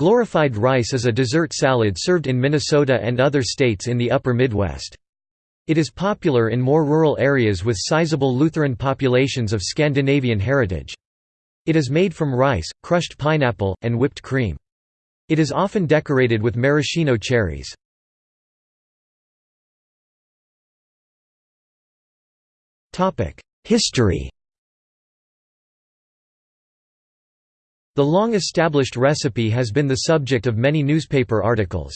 Glorified rice is a dessert salad served in Minnesota and other states in the upper Midwest. It is popular in more rural areas with sizable Lutheran populations of Scandinavian heritage. It is made from rice, crushed pineapple, and whipped cream. It is often decorated with maraschino cherries. History The long-established recipe has been the subject of many newspaper articles.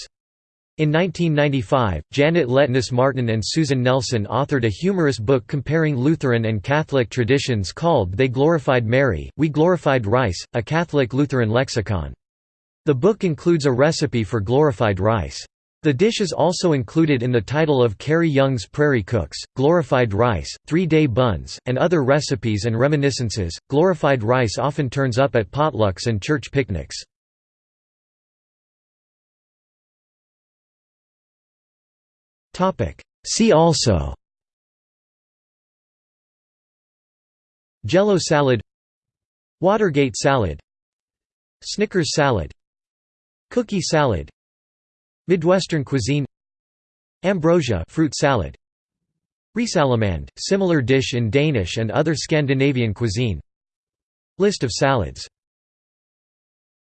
In 1995, Janet Letnes Martin and Susan Nelson authored a humorous book comparing Lutheran and Catholic traditions called They Glorified Mary, We Glorified Rice, a Catholic Lutheran lexicon. The book includes a recipe for glorified rice. The dish is also included in the title of Carrie Young's Prairie Cooks, Glorified Rice, Three-Day Buns, and other recipes and reminiscences. Glorified rice often turns up at potlucks and church picnics. See also Jello salad Watergate salad Snickers salad Cookie salad Midwestern cuisine Ambrosia fruit salad Risalamande, similar dish in Danish and other Scandinavian cuisine. List of salads